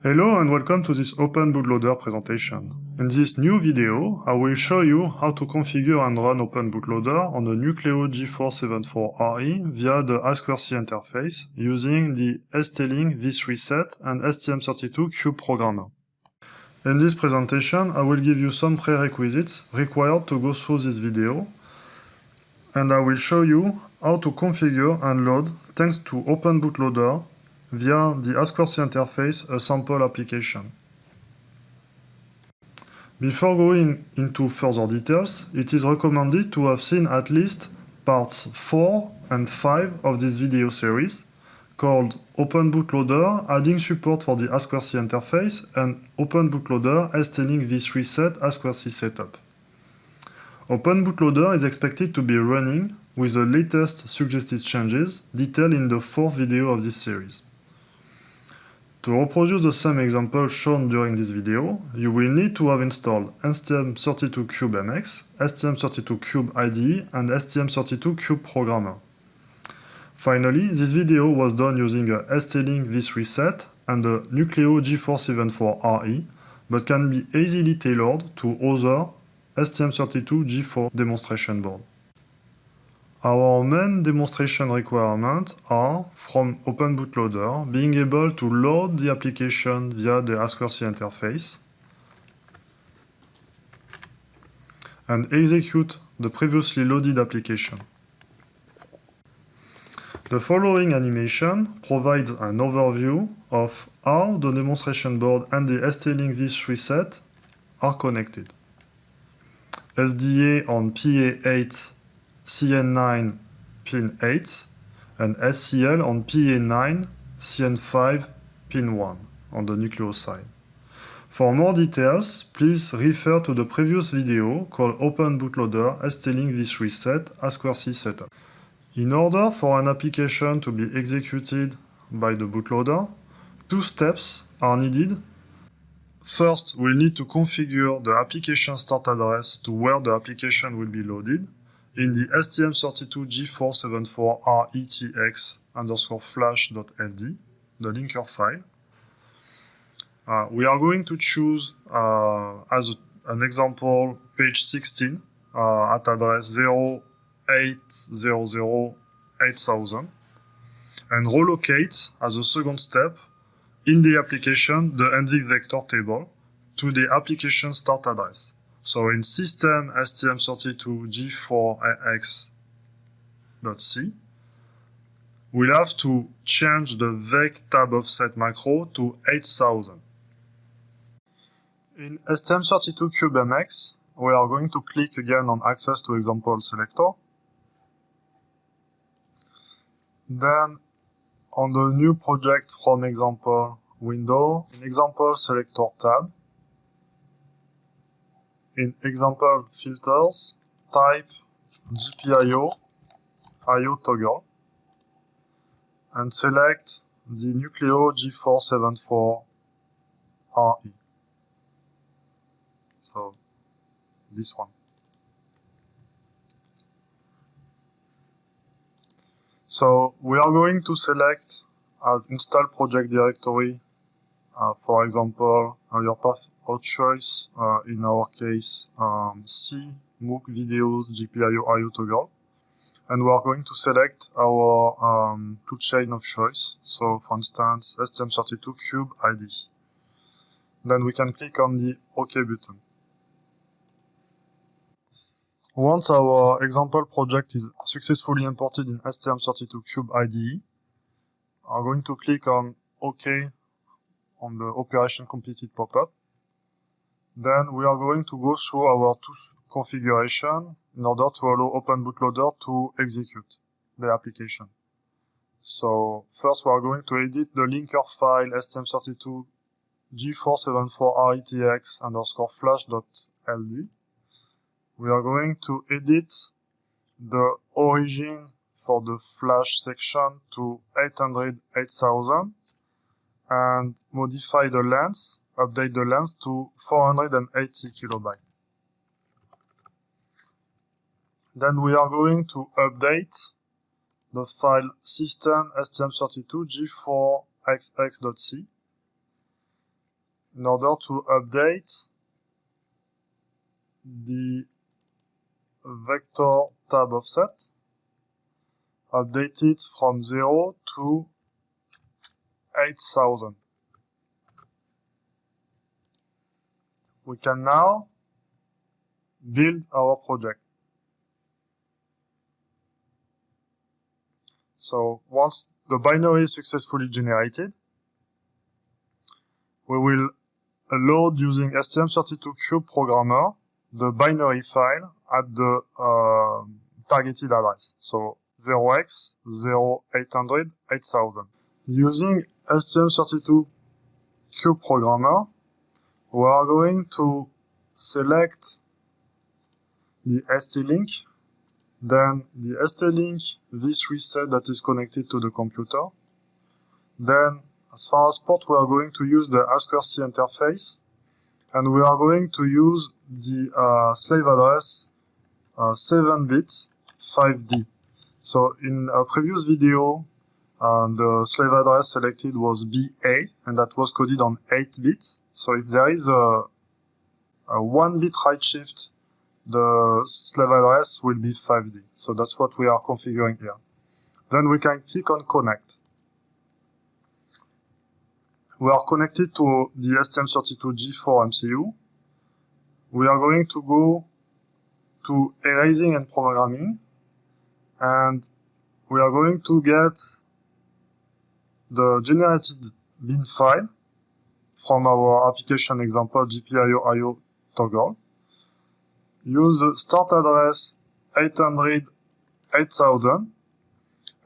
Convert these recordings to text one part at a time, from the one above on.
Hello and welcome to this Open Bootloader presentation. In this new video, I will show you how to configure and run Open Bootloader on a Nucleo G4 74RE via the I2C interface using the ST-Link V3 set and STM32Cube programmer. In this presentation, I will give you some prerequisites required to go through this video, and I will show you how to configure and load, thanks to Open Bootloader, via the I2C interface a sample application. Before going into further details, it is recommended to have seen at least parts 4 and 5 of this video series, called Open Bootloader adding support for the I2C interface and Open Bootloader ST-Link v3 set I2C setup. Open Bootloader is expected to be running with the latest suggested changes detailed in the fourth video of this series. To reproduce the same example shown during this video, you will need to have installed STM32CubeMX, STM32Cube IDE, and STM32Cube Programmer. Finally, this video was done using a ST-Link V3 set and a Nucleo G474RE, but can be easily tailored to other STM32 G4 demonstration board. Our main demonstration requirements are, from Open Bootloader, being able to load the application via the I2C interface and execute the previously loaded application. The following animation provides an overview of how the demonstration board and the ST-Link V3 set are connected. SDA on PA8 CN9 pin 8 and SCL on PA9 CN5 pin 1 on the Nucleo side. For more details, please refer to the previous video called Open Bootloader ST-Link V3 Set I2C Setup. In order for an application to be executed by the bootloader, two steps are needed. First, we'll need to configure the application start address to where the application will be loaded in the STM32G474RETX underscore flash.ld, the linker file. Uh, we are going to choose uh, as a, an example page 16 uh, at address 08008000 and relocate as a second step in the application the NVIC vector table to the application start address. So in system STM32G4XX.C, we'll have to change the vec tab offset macro to 8000. In STM32CubeMX, we are going to click again on Access to Example Selector. Then on the New Project from Example window, in Example Selector tab, in example filters, type GPIO IO toggle and select the Nucleo G474RE. So this one. So we are going to select as install project directory, uh, for example, uh, your path our choice, uh, in our case, um, C, MOOC video GPIO IO toggle. And we are going to select our um, toolchain of choice. So for instance, STM32 Cube ID. Then we can click on the OK button. Once our example project is successfully imported in STM32 Cube IDE, I'm going to click on OK on the operation completed pop-up. Then we are going to go through our configuration in order to allow Open Bootloader to execute the application. So first we are going to edit the linker file stm32 g474retx underscore flash.ld. We are going to edit the origin for the flash section to 800 8000 and modify the length update the length to 480 kilobyte. Then we are going to update the file system stm32 g4xx.c in order to update the vector tab offset, update it from 0 to 8000. We can now build our project. So once the binary is successfully generated, we will load using STM32Cube programmer the binary file at the uh, targeted address. So 0x 0800 8000. Using STM32 Cube programmer, we are going to select the ST-Link, then the ST-Link v3 set that is connected to the computer. Then, as far as port, we are going to use the I2C interface, and we are going to use the uh, slave address uh, 7-bit 5D. So in a previous video, uh, the slave address selected was BA, and that was coded on 8 bits. So if there is a, a 1 bit right shift, the slave address will be 5D. So that's what we are configuring here. Then we can click on connect. We are connected to the STM32G4 MCU. We are going to go to erasing and programming and we are going to get the generated bin file from our application example GPIO toggle. Use the start address 800 8000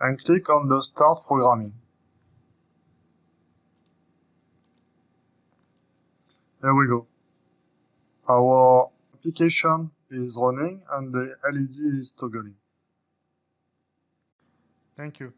and click on the start programming. There we go. Our application is running and the LED is toggling. Thank you.